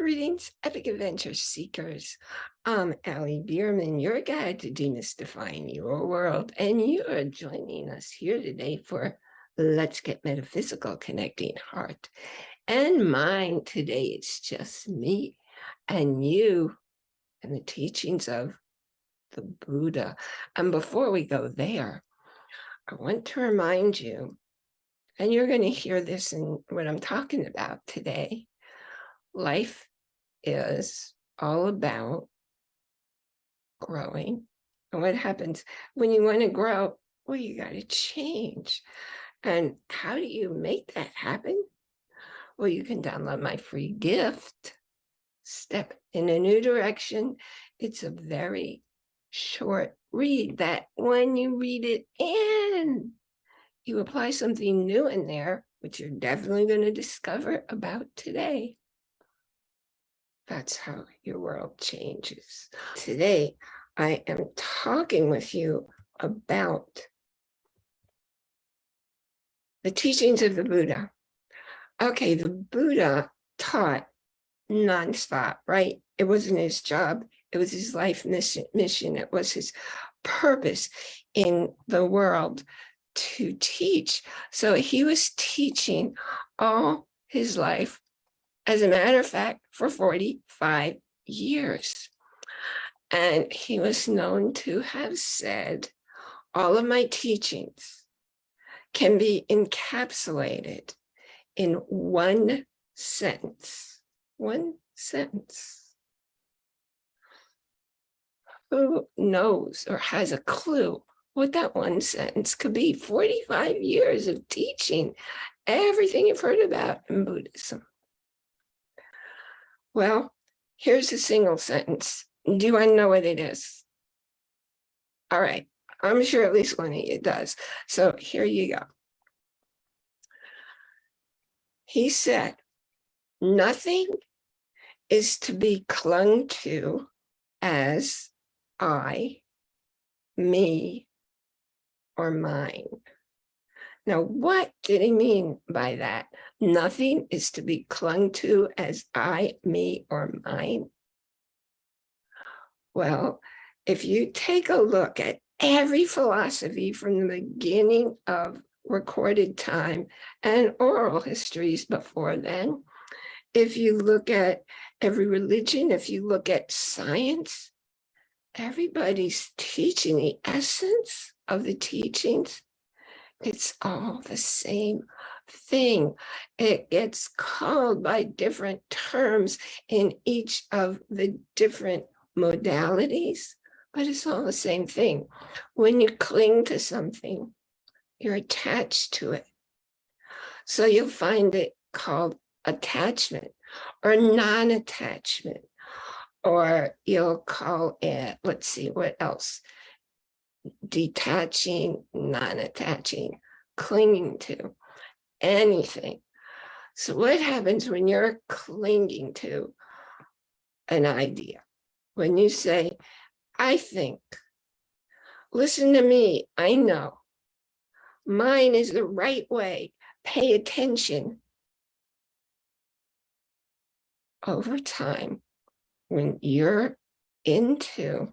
Greetings, Epic Adventure Seekers. I'm Allie Bierman, your guide to demystifying your world, and you are joining us here today for Let's Get Metaphysical Connecting Heart and Mind. Today, it's just me and you and the teachings of the Buddha. And before we go there, I want to remind you, and you're going to hear this in what I'm talking about today, life is all about growing. And what happens when you want to grow? Well, you got to change. And how do you make that happen? Well, you can download my free gift, Step in a New Direction. It's a very short read that when you read it in, you apply something new in there, which you're definitely going to discover about today. That's how your world changes. Today, I am talking with you about the teachings of the Buddha. Okay, the Buddha taught nonstop, right? It wasn't his job. It was his life mission. It was his purpose in the world to teach. So he was teaching all his life as a matter of fact, for 45 years. And he was known to have said, all of my teachings can be encapsulated in one sentence, one sentence. Who knows or has a clue what that one sentence could be? 45 years of teaching everything you've heard about in Buddhism. Well, here's a single sentence. Do I know what it is? All right, I'm sure at least one of you does. So here you go. He said, nothing is to be clung to as I, me, or mine. Now, what did he mean by that? Nothing is to be clung to as I, me, or mine. Well, if you take a look at every philosophy from the beginning of recorded time and oral histories before then, if you look at every religion, if you look at science, everybody's teaching the essence of the teachings it's all the same thing. It gets called by different terms in each of the different modalities, but it's all the same thing. When you cling to something, you're attached to it. So you'll find it called attachment or non-attachment, or you'll call it, let's see, what else? Detaching, non-attaching, clinging to anything. So what happens when you're clinging to an idea? When you say, I think, listen to me, I know, mine is the right way, pay attention. Over time, when you're into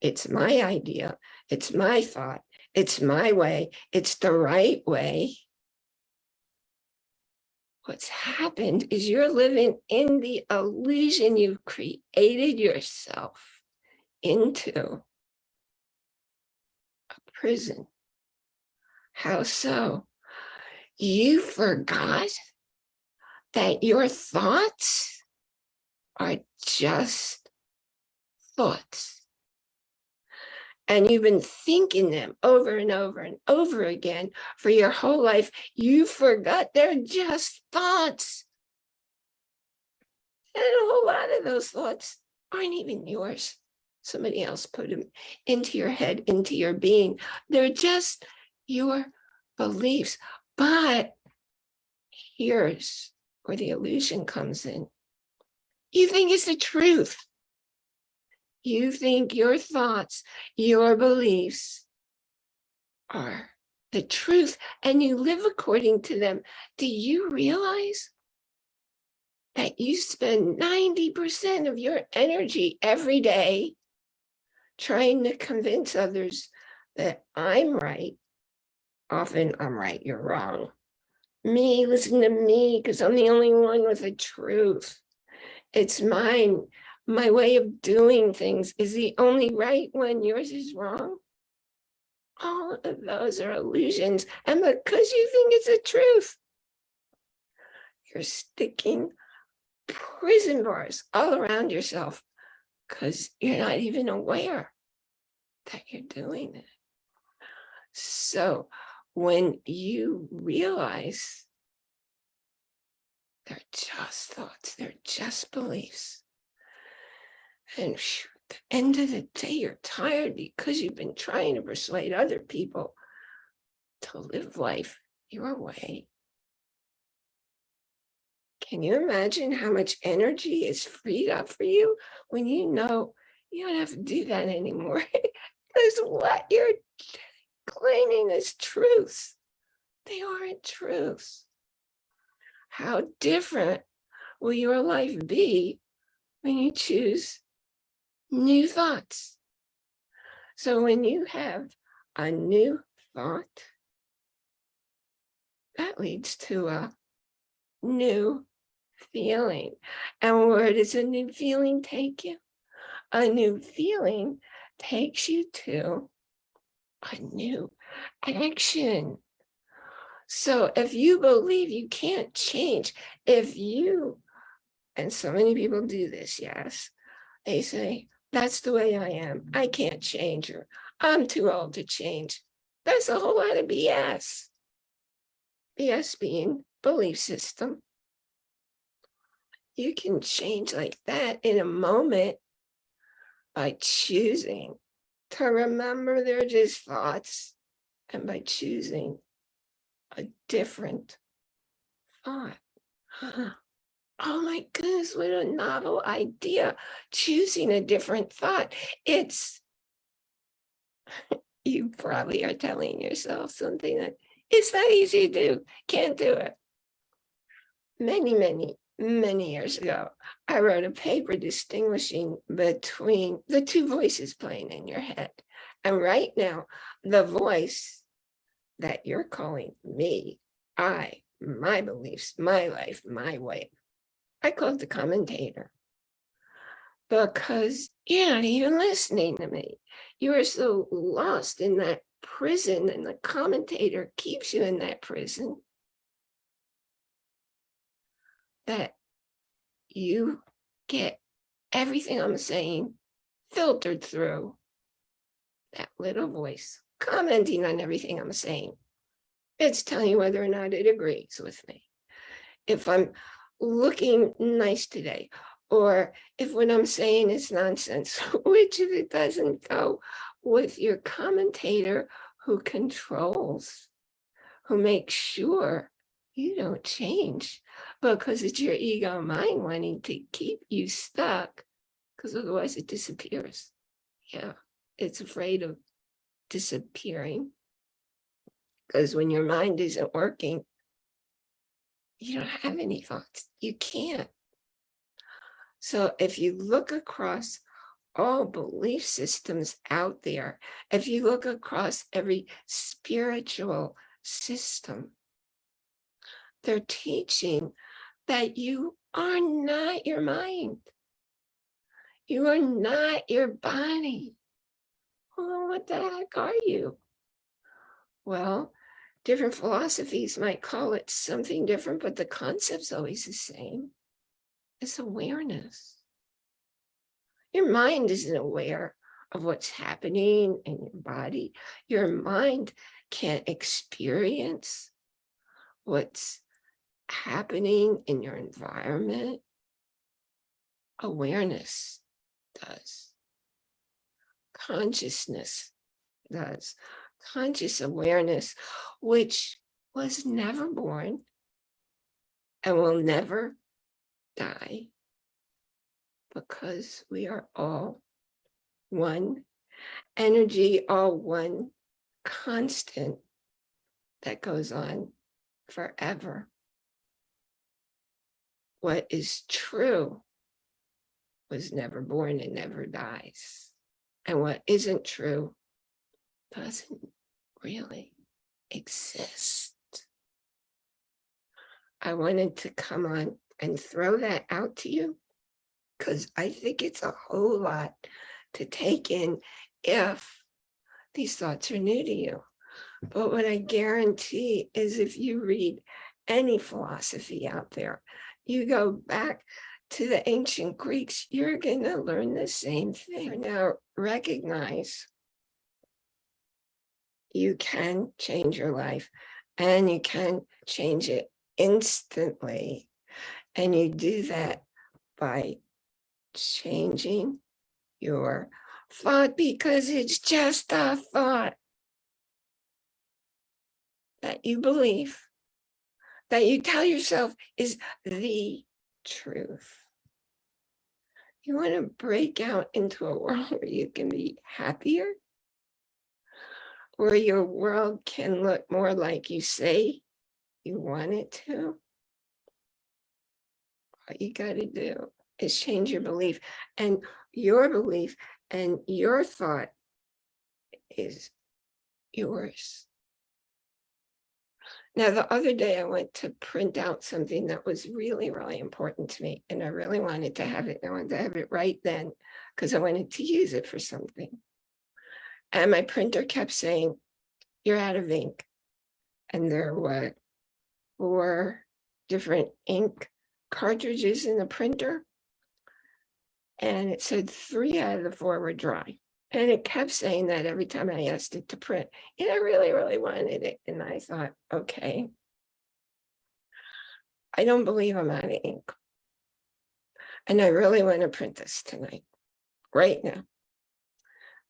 it's my idea. It's my thought. It's my way. It's the right way. What's happened is you're living in the illusion you've created yourself into a prison. How so? You forgot that your thoughts are just thoughts and you've been thinking them over and over and over again for your whole life, you forgot they're just thoughts. And a whole lot of those thoughts aren't even yours. Somebody else put them into your head, into your being. They're just your beliefs. But here's where the illusion comes in. You think it's the truth you think your thoughts, your beliefs are the truth and you live according to them, do you realize that you spend 90% of your energy every day trying to convince others that I'm right. Often I'm right, you're wrong. Me, listen to me, because I'm the only one with the truth. It's mine. My way of doing things is the only right one. Yours is wrong. All of those are illusions. And because you think it's the truth, you're sticking prison bars all around yourself because you're not even aware that you're doing it. So when you realize they're just thoughts, they're just beliefs, and at the end of the day, you're tired because you've been trying to persuade other people to live life your way. Can you imagine how much energy is freed up for you when you know you don't have to do that anymore? Because what you're claiming as truths, they aren't truths. How different will your life be when you choose new thoughts? So when you have a new thought, that leads to a new feeling. And where does a new feeling take you? A new feeling takes you to a new action. So if you believe you can't change, if you, and so many people do this, yes, they say, that's the way I am. I can't change her. I'm too old to change. That's a whole lot of BS. BS being belief system you can change like that in a moment by choosing to remember they're just thoughts and by choosing a different thought. Oh my goodness, what a novel idea, choosing a different thought. It's, you probably are telling yourself something that it's that easy to do, can't do it. Many, many many years ago, I wrote a paper distinguishing between the two voices playing in your head. And right now, the voice that you're calling me, I, my beliefs, my life, my way, I call it the commentator. Because you're not even listening to me. You are so lost in that prison and the commentator keeps you in that prison that you get everything I'm saying filtered through that little voice commenting on everything I'm saying. It's telling you whether or not it agrees with me. If I'm looking nice today, or if what I'm saying is nonsense, which if it doesn't go with your commentator who controls, who makes sure you don't change because it's your ego mind wanting to keep you stuck because otherwise it disappears. Yeah, it's afraid of disappearing because when your mind isn't working, you don't have any thoughts. You can't. So if you look across all belief systems out there, if you look across every spiritual system, they're teaching that you are not your mind. You are not your body. Well, what the heck are you? Well, different philosophies might call it something different, but the concept's always the same. It's awareness. Your mind isn't aware of what's happening in your body. Your mind can't experience what's happening in your environment, awareness does. Consciousness does. Conscious awareness, which was never born and will never die because we are all one energy, all one constant that goes on forever. what is true was never born and never dies. And what isn't true doesn't really exist. I wanted to come on and throw that out to you because I think it's a whole lot to take in if these thoughts are new to you. But what I guarantee is if you read any philosophy out there, you go back to the ancient Greeks, you're going to learn the same thing. Now, recognize you can change your life and you can change it instantly. And you do that by changing your thought because it's just a thought that you believe, that you tell yourself is the truth. You want to break out into a world where you can be happier, where your world can look more like you say you want it to. All you got to do is change your belief and your belief and your thought is yours. Now, the other day I went to print out something that was really, really important to me, and I really wanted to have it. I wanted to have it right then because I wanted to use it for something. And my printer kept saying, you're out of ink. And there were four different ink cartridges in the printer. And it said three out of the four were dry. And it kept saying that every time I asked it to print. And I really, really wanted it. And I thought, okay, I don't believe I'm out of ink. And I really want to print this tonight, right now.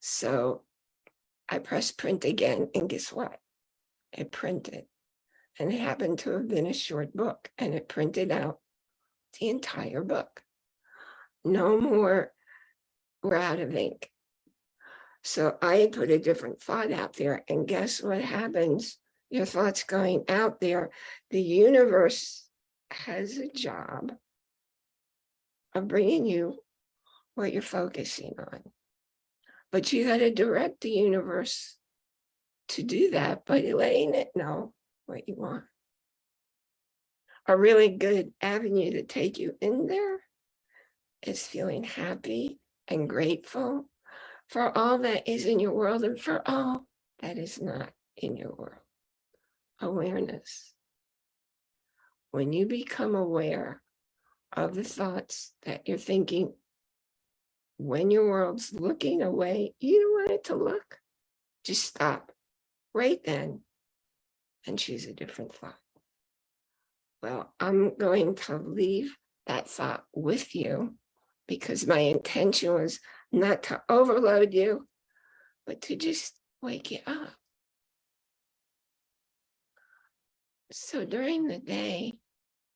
So I pressed print again, and guess what? It printed. And it happened to have been a short book, and it printed out the entire book. No more, we're out of ink. So I put a different thought out there and guess what happens? Your thoughts going out there, the universe has a job of bringing you what you're focusing on. But you got to direct the universe to do that by letting it know what you want. A really good avenue to take you in there is feeling happy and grateful for all that is in your world and for all that is not in your world. Awareness. When you become aware of the thoughts that you're thinking, when your world's looking away, you don't want it to look, just stop right then and choose a different thought. Well, I'm going to leave that thought with you because my intention was not to overload you, but to just wake you up. So during the day,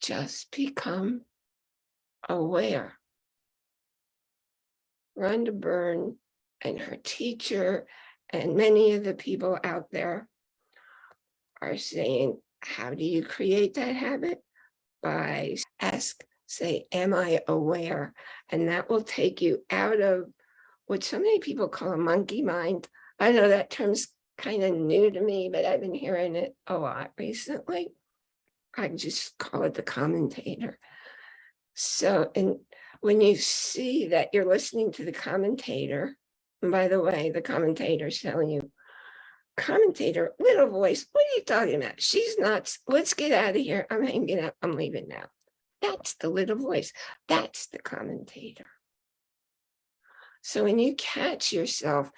just become aware. Rhonda Byrne and her teacher and many of the people out there are saying, how do you create that habit? By ask say, am I aware? And that will take you out of what so many people call a monkey mind. I know that term's kind of new to me, but I've been hearing it a lot recently. I just call it the commentator. So, and when you see that you're listening to the commentator, and by the way, the commentator's telling you, commentator, little voice, what are you talking about? She's nuts. Let's get out of here. I'm hanging out. I'm leaving now. That's the little voice. That's the commentator. So when you catch yourself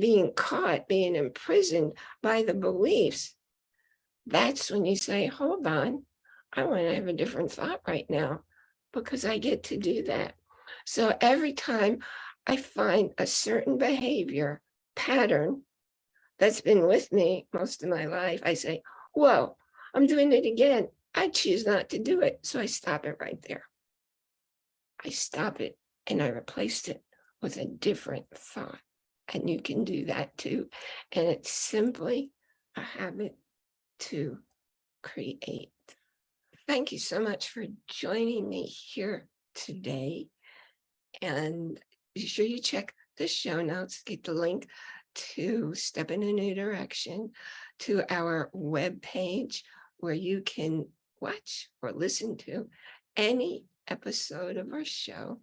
being caught, being imprisoned by the beliefs, that's when you say, hold on, I want to have a different thought right now because I get to do that. So every time I find a certain behavior pattern that's been with me most of my life, I say, whoa, I'm doing it again. I choose not to do it. So I stop it right there. I stop it and I replaced it with a different thought. And you can do that too. And it's simply a habit to create. Thank you so much for joining me here today. And be sure you check the show notes, get the link to Step in a New Direction, to our webpage where you can watch or listen to any episode of our show.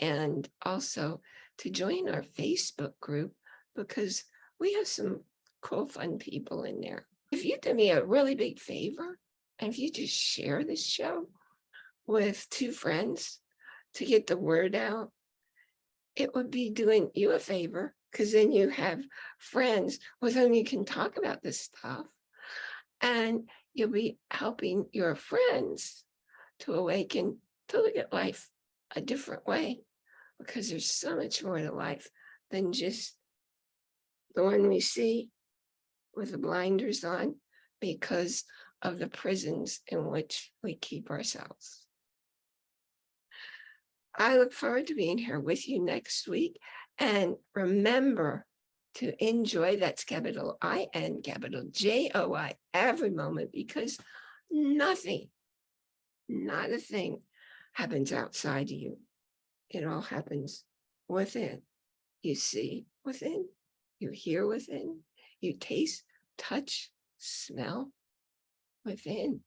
And also to join our Facebook group because we have some cool, fun people in there. If you do me a really big favor, and if you just share this show with two friends to get the word out, it would be doing you a favor because then you have friends with whom you can talk about this stuff and you'll be helping your friends to awaken to look at life a different way because there's so much more to life than just the one we see with the blinders on because of the prisons in which we keep ourselves. I look forward to being here with you next week. And remember to enjoy, that's capital I N capital J O I every moment because nothing, not a thing happens outside you. It all happens within. You see within, you hear within, you taste, touch, smell within.